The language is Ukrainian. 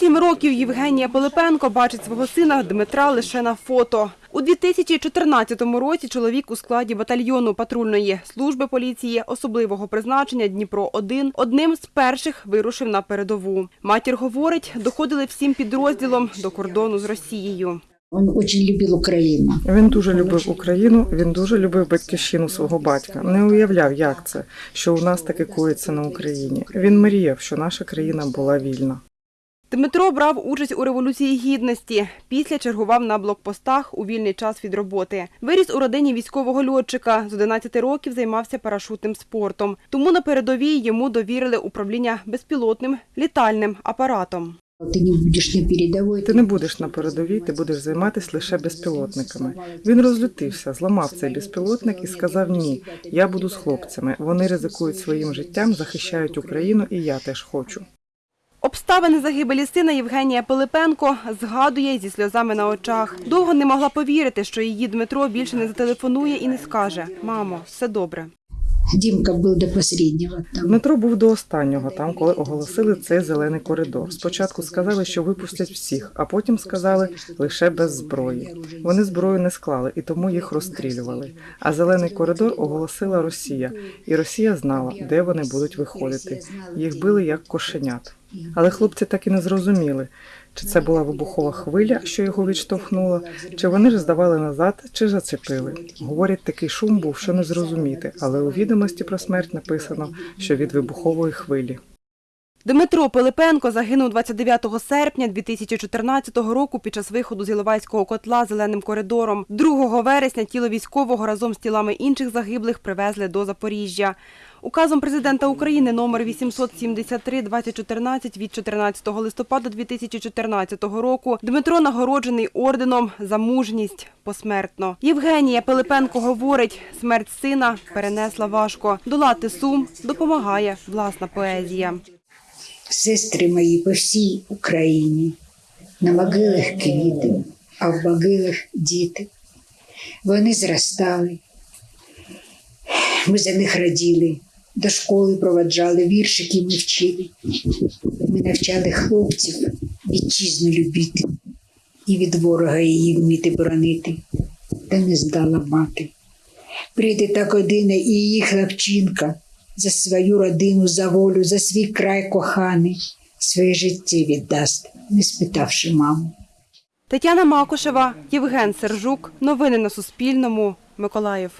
27 років Євгенія Пилипенко бачить свого сина Дмитра лише на фото. У 2014 році чоловік у складі батальйону патрульної служби поліції особливого призначення Дніпро-1 одним з перших вирушив на передову. Матір говорить, доходили всім підрозділом до кордону з Росією. Он очень любил Украину. Він дуже любив Україну, він дуже любив батьківщину свого батька. Не уявляв, як це, що у нас таке коїться на Україні. Він мріяв, що наша країна була вільна. Дмитро брав участь у революції гідності. Після чергував на блокпостах у вільний час від роботи. Виріс у родині військового льотчика. З 11 років займався парашутним спортом. Тому на передовій йому довірили управління безпілотним літальним апаратом. Ты не будешь на передовой. Ти не будеш на передовій, ти будеш займатися лише безпілотниками. Він розлютився, зламав цей безпілотник і сказав: Ні, я буду з хлопцями. Вони ризикують своїм життям, захищають Україну, і я теж хочу. Обставини загибелі сина Євгенія Пилипенко згадує зі сльозами на очах. Довго не могла повірити, що її Дмитро більше не зателефонує і не скаже: Мамо, все добре. Димка был до последнего там. Дмитро був до останнього там, коли оголосили цей зелений коридор. Спочатку сказали, що випустять всіх, а потім сказали лише без зброї. Вони зброю не склали і тому їх розстрілювали. А зелений коридор оголосила Росія, і Росія знала, де вони будуть виходити. Їх били як кошенят. Але хлопці так і не зрозуміли, чи це була вибухова хвиля, що його відштовхнула, чи вони ж здавали назад, чи зачепили. Говорять, такий шум був, що не зрозуміти, але у відомості про смерть написано, що від вибухової хвилі. Дмитро Пилипенко загинув 29 серпня 2014 року під час виходу з Іловайського котла зеленим коридором. 2 вересня тіло військового разом з тілами інших загиблих привезли до Запоріжжя. Указом президента України номер 873-2014 від 14 листопада 2014 року Дмитро нагороджений орденом за мужність посмертно. Євгенія Пилипенко говорить, смерть сина перенесла важко. Долати сум допомагає власна поезія. Сестри мої по всій Україні. На могилах квіти, а в могилах діти. Вони зростали. Ми за них раділи, до школи проваджали, віршики ми вчили. Ми навчали хлопців вітчизну любити і від ворога її вміти боронити, та не здала мати. Прийде та година і її хлопчинка за свою родину, за волю, за свій край коханий, своє життя віддасть, не спитавши маму. Тетяна Макушева, Євген Сержук. Новини на Суспільному. Миколаїв.